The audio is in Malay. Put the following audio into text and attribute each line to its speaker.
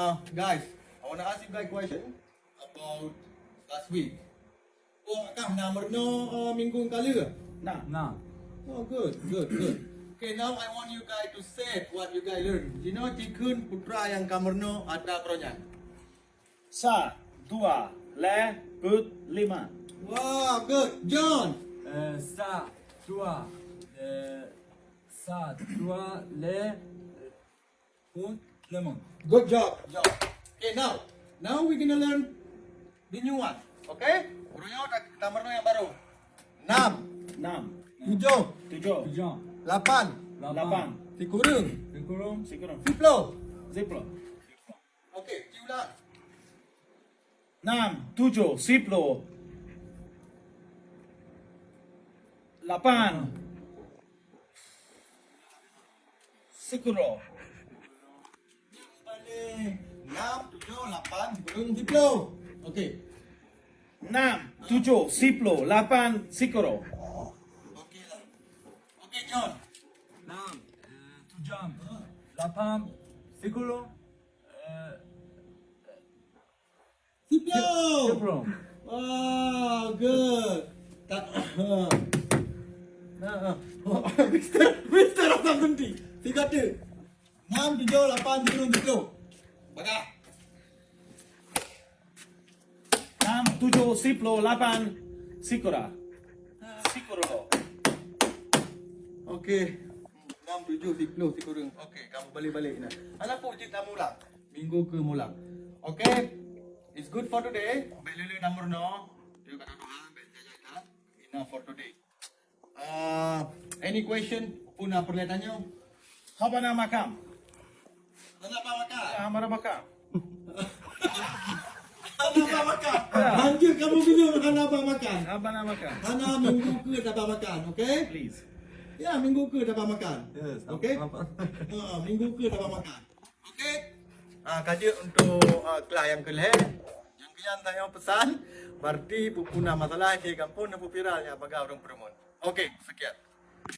Speaker 1: Uh, guys, I want to ask you guys a question about last week. Oh, akak nama no uh, minggu kali ke?
Speaker 2: Nah.
Speaker 3: Nah.
Speaker 1: Oh, good, good, good. Okay, now I want you guys to say what you guys learn. You know, Tikun putra yang kamerno ada kronya.
Speaker 2: Sa, dua, le, but, lima.
Speaker 1: Wow, good. John.
Speaker 3: Euh, ça, toi, euh, ça, toi, les, und, lemon.
Speaker 1: Good job. job. Okay, now. Now we're gonna learn the new one. Okay? Urunyo tambah yang baru. Enam.
Speaker 2: Enam.
Speaker 1: Tujuh.
Speaker 2: Tujuh.
Speaker 3: Tujuh.
Speaker 1: Lapan.
Speaker 2: Lapan.
Speaker 1: Dikurung.
Speaker 3: Dikurung.
Speaker 2: Dikurung.
Speaker 1: Ziplo.
Speaker 2: Ziplo.
Speaker 1: Okay, ulang.
Speaker 2: Enam. Tujuh. Ziplo. Lapan.
Speaker 1: Sikuro. Siplo. Okey.
Speaker 2: 6, 7, Siplo, 8, Sikoro.
Speaker 1: Okey lah. Okey, John.
Speaker 3: 6, 7, 8, Sikoro. Eh, eh,
Speaker 1: siplo!
Speaker 3: Siplo.
Speaker 1: Wow, good. Tak. Ah. Mister, Mister, apa berhenti? Tiga tu. 6, 7, 8, 10, 10. Baga.
Speaker 2: Enam, tujuh, siplo, lapan, sikora. Sikoro.
Speaker 1: Okey. Enam, tujuh, siplo, sikora Okey, kamu balik-balik. Anak pun cerita mulang. Minggu ke mulang. Okey. It's good for today. Belilu nomor no. Dia kata Tuhan. Enough for today. Uh, any question pun perlu tanya?
Speaker 2: Apa nama kamu?
Speaker 1: Anak apa makan? Anak apa makan? Nanti kamu bila anak apa makan?
Speaker 2: Apa nama kamu?
Speaker 1: Anak minggu ke apa makan, okey?
Speaker 2: Please.
Speaker 1: Ya, minggu ke apa makan.
Speaker 3: Yes,
Speaker 1: Okey? Ha, minggu ke dapat makan. Okey. Ah, kaji untuk uh, kelas yang kelih. Yang kian tanya pesan, berarti pupuna masalah di kampung dan pupiralnya bagi orang perempuan. Okey, sekian.